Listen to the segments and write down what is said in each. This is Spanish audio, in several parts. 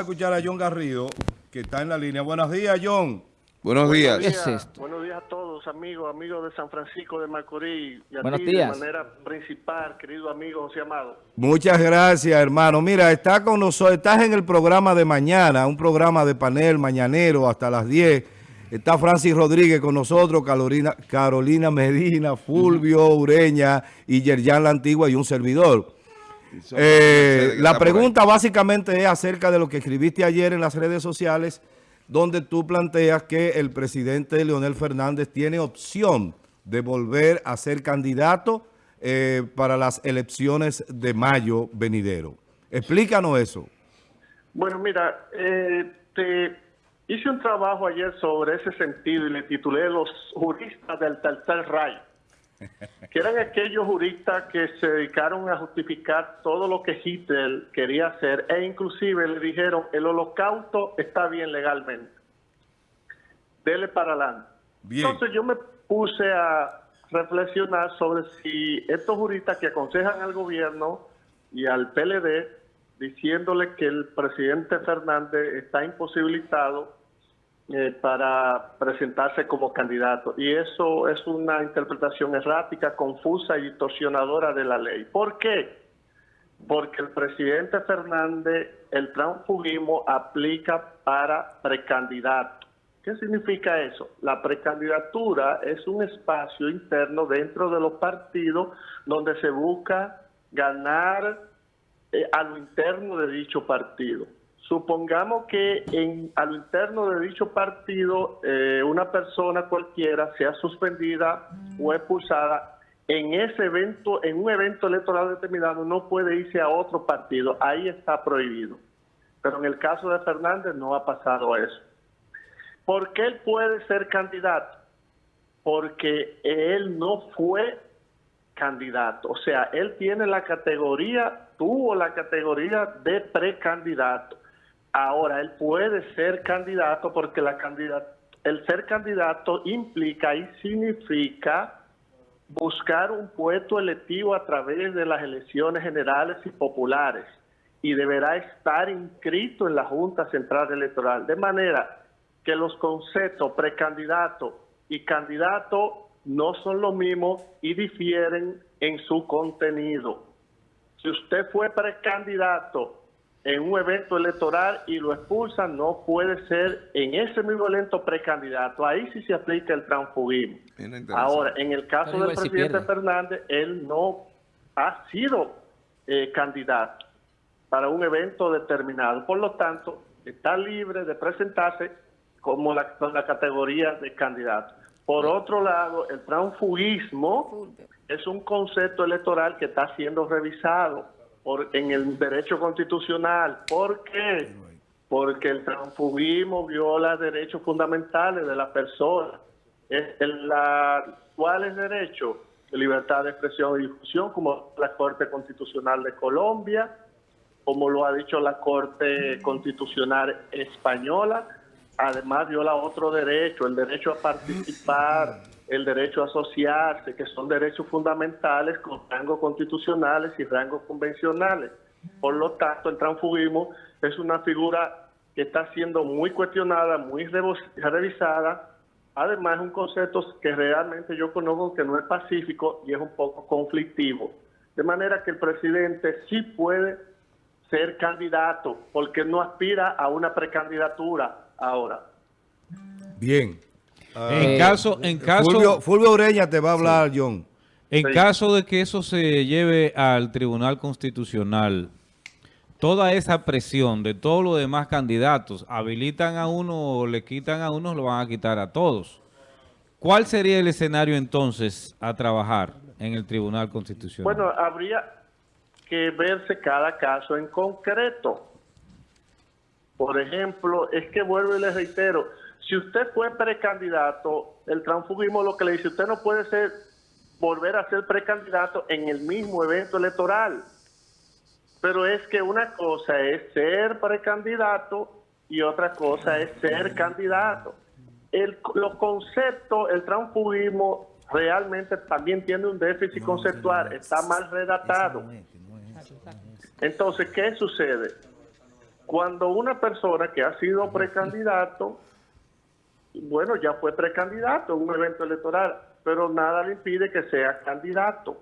a escuchar a John Garrido, que está en la línea. Buenos días, John. Buenos días. Buenos días, ¿Qué es esto? buenos días a todos, amigos, amigos de San Francisco de Macorís. Y a Buenos ti días. de manera principal, querido amigo José Amado. Muchas gracias, hermano. Mira, está con nosotros, estás en el programa de mañana, un programa de panel mañanero hasta las 10. Está Francis Rodríguez con nosotros, Carolina, Carolina Medina, Fulvio Ureña y Yerjan La Antigua y un servidor. Eh, la pregunta básicamente es acerca de lo que escribiste ayer en las redes sociales, donde tú planteas que el presidente Leonel Fernández tiene opción de volver a ser candidato eh, para las elecciones de mayo venidero. Explícanos eso. Bueno, mira, eh, te hice un trabajo ayer sobre ese sentido y le titulé Los juristas del tercer rayo, que eran aquellos juristas que se dedicaron a justificar todo lo que Hitler quería hacer e inclusive le dijeron el holocausto está bien legalmente. Dele para adelante. Bien. Entonces yo me puse a reflexionar sobre si estos juristas que aconsejan al gobierno y al PLD diciéndole que el presidente Fernández está imposibilitado eh, para presentarse como candidato. Y eso es una interpretación errática, confusa y distorsionadora de la ley. ¿Por qué? Porque el presidente Fernández, el transfugismo aplica para precandidato. ¿Qué significa eso? La precandidatura es un espacio interno dentro de los partidos donde se busca ganar eh, a lo interno de dicho partido. Supongamos que en, a lo interno de dicho partido eh, una persona cualquiera sea suspendida o expulsada en ese evento, en un evento electoral determinado, no puede irse a otro partido. Ahí está prohibido. Pero en el caso de Fernández no ha pasado eso. ¿Por qué él puede ser candidato? Porque él no fue candidato. O sea, él tiene la categoría, tuvo la categoría de precandidato. Ahora, él puede ser candidato porque la candidat el ser candidato implica y significa buscar un puesto electivo a través de las elecciones generales y populares y deberá estar inscrito en la Junta Central Electoral. De manera que los conceptos precandidato y candidato no son lo mismo y difieren en su contenido. Si usted fue precandidato en un evento electoral y lo expulsan, no puede ser en ese mismo evento precandidato. Ahí sí se aplica el transfugismo. Ahora, en el caso del si presidente. Fernández, él no ha sido eh, candidato para un evento determinado. Por lo tanto, está libre de presentarse como la, con la categoría de candidato. Por otro lado, el transfugismo es un concepto electoral que está siendo revisado por, en el derecho constitucional. ¿Por qué? Porque el transfugismo viola derechos fundamentales de la persona. Es el- la, ¿Cuáles derechos? Libertad de expresión y difusión, como la Corte Constitucional de Colombia, como lo ha dicho la Corte Constitucional Española, además viola otro derecho, el derecho a participar, el derecho a asociarse, que son derechos fundamentales con rangos constitucionales y rangos convencionales. Por lo tanto, el transfugismo es una figura que está siendo muy cuestionada, muy revisada. Además, es un concepto que realmente yo conozco que no es pacífico y es un poco conflictivo. De manera que el presidente sí puede ser candidato, porque no aspira a una precandidatura ahora. Bien. En Eh, caso, en caso, Fulvio, Fulvio Ureña te va a hablar, John. en Sí. caso de que eso se lleve al Tribunal Constitucional, toda esa presión de todos los demás candidatos, habilitan a uno o le quitan a uno, lo van a quitar a todos. ¿Cuál sería el escenario entonces a trabajar en el Tribunal Constitucional? Bueno, habría que verse cada caso en concreto. Por ejemplo, es que vuelvo y les reitero, si usted fue precandidato, el transfugismo lo que le dice, usted no puede ser volver a ser precandidato en el mismo evento electoral. Pero es que una cosa es ser precandidato y otra cosa es ser candidato. El, los conceptos, el transfugismo realmente también tiene un déficit conceptual, está mal redactado. Entonces, ¿qué sucede? cuando una persona que ha sido precandidato, bueno, ya fue precandidato en un evento electoral, pero nada le impide que sea candidato.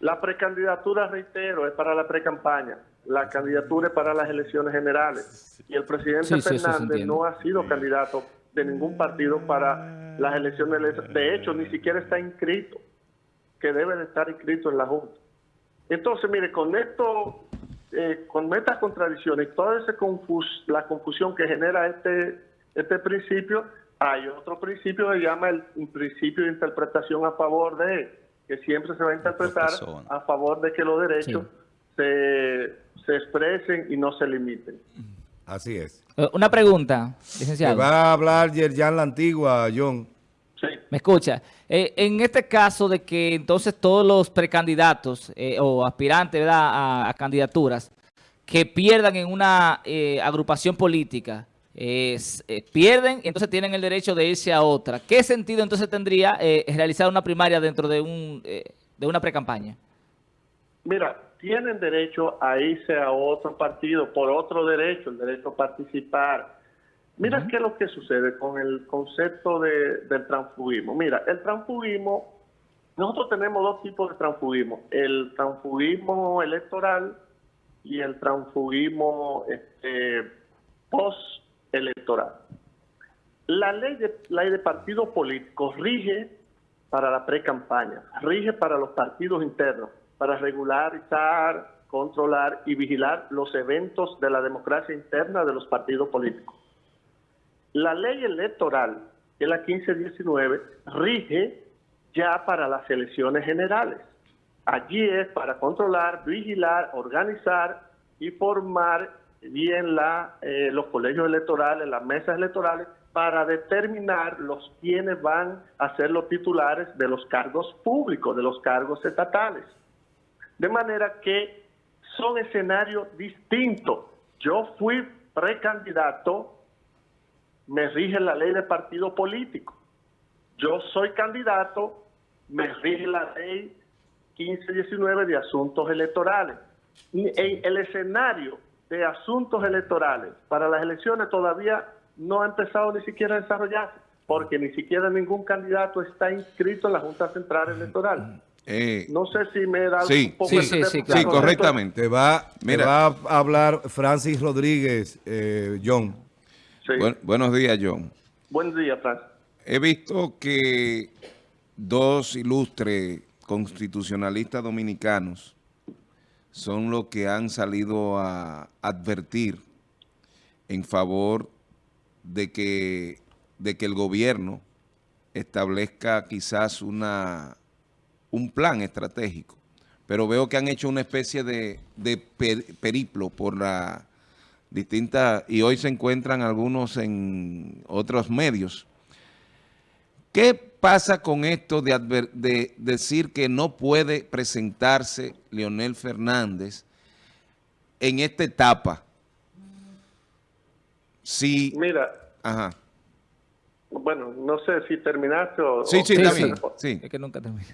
La precandidatura, reitero, es para la precampaña. La candidatura es para las elecciones generales. Y el presidente Fernández no ha sido candidato de ningún partido para las elecciones. De hecho, ni siquiera está inscrito, que debe de estar inscrito en la Junta. Entonces, mire, con esto, eh, con estas contradicciones, toda esa confus la confusión que genera este, este principio, hay otro principio que se llama el principio de interpretación a favor de que siempre se va a interpretar a favor de que los derechos se, se, expresen y no se limiten. Así es. Eh, una pregunta, licenciado. va a hablar Yerjan la Antigua, John. Sí. ¿Me escucha? Eh, en este caso de que entonces todos los precandidatos eh, o aspirantes A, candidaturas que pierdan en una agrupación política, eh, pierden y entonces tienen el derecho de irse a otra. ¿Qué sentido entonces tendría eh, realizar una primaria dentro de, un, eh, de una precampaña? Mira, tienen derecho a irse a otro partido por otro derecho, el derecho a participar. Mira qué es lo que sucede con el concepto de, del transfugismo. Mira, el transfugismo, nosotros tenemos dos tipos de transfugismo. El transfugismo electoral y el transfugismo este, post electoral. La ley de, partidos políticos rige para la pre-campaña, rige para los partidos internos, para regularizar, controlar y vigilar los eventos de la democracia interna de los partidos políticos. La ley electoral, que es la 1519, rige ya para las elecciones generales. Allí es para controlar, vigilar, organizar y formar bien la, eh, los colegios electorales, las mesas electorales, para determinar los quienes van a ser los titulares de los cargos públicos, de los cargos estatales. De manera que son escenarios distintos. Yo fui precandidato, me rige la ley de partido político. Yo soy candidato, me rige la ley 1519 de asuntos electorales. En el escenario de asuntos electorales para las elecciones todavía no ha empezado ni siquiera a desarrollarse, porque ni siquiera ningún candidato está inscrito en la Junta Central Electoral. Eh, no sé si me he dado un poco sí, sí, sí, sí, correctamente. Va, va a hablar Francis Rodríguez, eh, John. buenos días, John. Buenos días, Francis. He visto que dos ilustres constitucionalistas dominicanos son los que han salido a advertir en favor de que, de que el gobierno establezca quizás una, un plan estratégico. Pero veo que han hecho una especie de, de periplo por la distinta y hoy se encuentran algunos en otros medios. ¿Qué pasa con esto de, de, decir que no puede presentarse Leonel Fernández en esta etapa? Si, Mira. Ajá. Bueno, no sé si terminaste o... Sí, sí, también. Sí. Es que nunca termina.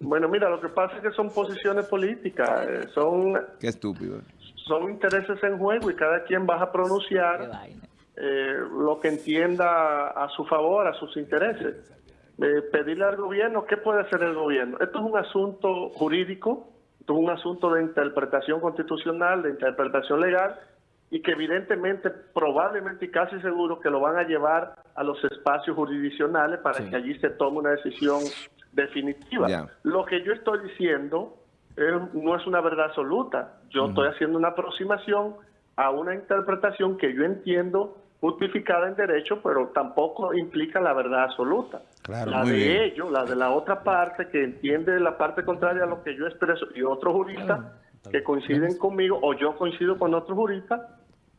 Bueno, mira, lo que pasa es que son posiciones políticas, eh, son... Qué estúpido. Son intereses en juego y cada quien va a pronunciar eh, lo que entienda a su favor, a sus intereses pedirle al gobierno, ¿qué puede hacer el gobierno? Esto es un asunto jurídico, esto es un asunto de interpretación constitucional, de interpretación legal, y que evidentemente, probablemente y casi seguro que lo van a llevar a los espacios jurisdiccionales para que allí se tome una decisión definitiva. Lo que yo estoy diciendo no es una verdad absoluta. Yo estoy haciendo una aproximación a una interpretación que yo entiendo justificada en derecho, pero tampoco implica la verdad absoluta. La de ellos, la de la otra parte que entiende la parte contraria a lo que yo expreso y otros juristas que coinciden conmigo o yo coincido con otros juristas,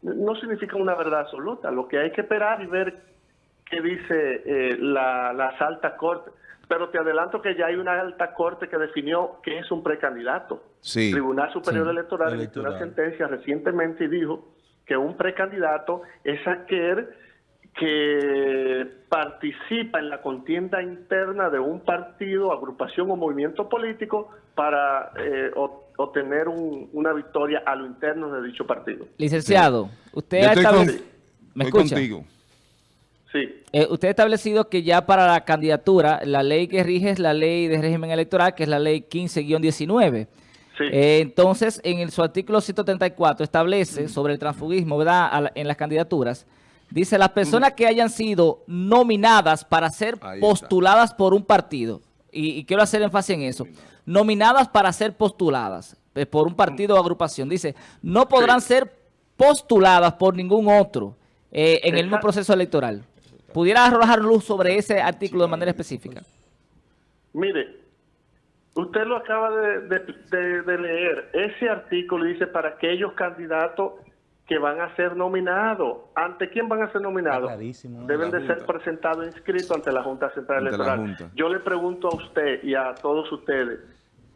no significa una verdad absoluta. Lo que hay que esperar y ver qué dice eh, la, las altas cortes. Pero te adelanto que ya hay una alta corte que definió que es un precandidato. Sí, Tribunal Superior Electoral emitió una sentencia recientemente y dijo que un precandidato es aquel que participa en la contienda interna de un partido, agrupación o movimiento político para eh, o- obtener un- una victoria a lo interno de dicho partido. Licenciado, usted Yo ha con- establecido... ¿Me estoy escucha? contigo. Sí, Eh, usted ha establecido que ya para la candidatura, la ley que rige es la ley de régimen electoral, que es la ley 15-19. sí. Eh, entonces, en el, su artículo 134 establece sobre el transfugismo, ¿verdad?, la- en las candidaturas. Dice, las personas que hayan sido nominadas para ser Ahí está. postuladas por un partido, y, y quiero hacer énfasis en eso, nominadas para ser postuladas eh, por un partido o agrupación, dice, no podrán Sí. ser postuladas por ningún otro eh, en el mismo proceso electoral. ¿Pudiera arrojar luz sobre ese artículo de manera específica? Mire, usted lo acaba de, de- de- de leer. Ese artículo dice para aquellos candidatos que van a ser nominados. ¿Ante quién van a ser nominados? clarísimo. Deben de ser presentados e inscritos ante la Junta Central Ante Electoral. Junta. Yo le pregunto a usted y a todos ustedes,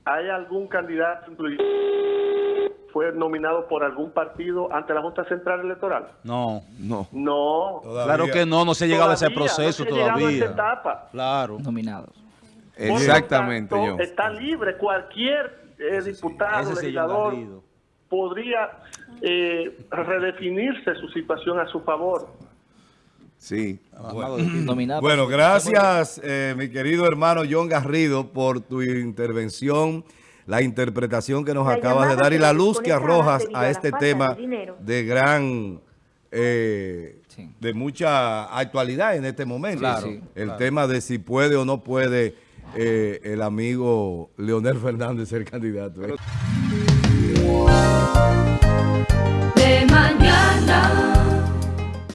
¿hay algún candidato incluido fue nominado por algún partido ante la Junta Central Electoral? No, No. No. claro que no, no se ha llegado a ese Todavía, proceso no se ha llegado a esa todavía. etapa. Claro. Nominados. Exactamente, tanto, John. Está libre cualquier eh, diputado, sí, legislador. Podría eh, redefinirse su situación a su favor. Sí. Nominados. Bueno, gracias, eh, mi querido hermano John Garrido, por tu intervención, la interpretación que nos La acabas de dar y la luz que arrojas a este tema de gran, eh, Sí. de mucha actualidad en este momento. Claro, sí, El tema de si puede o no puede eh, el amigo Leonel Fernández ser candidato. ¿eh? Mañana.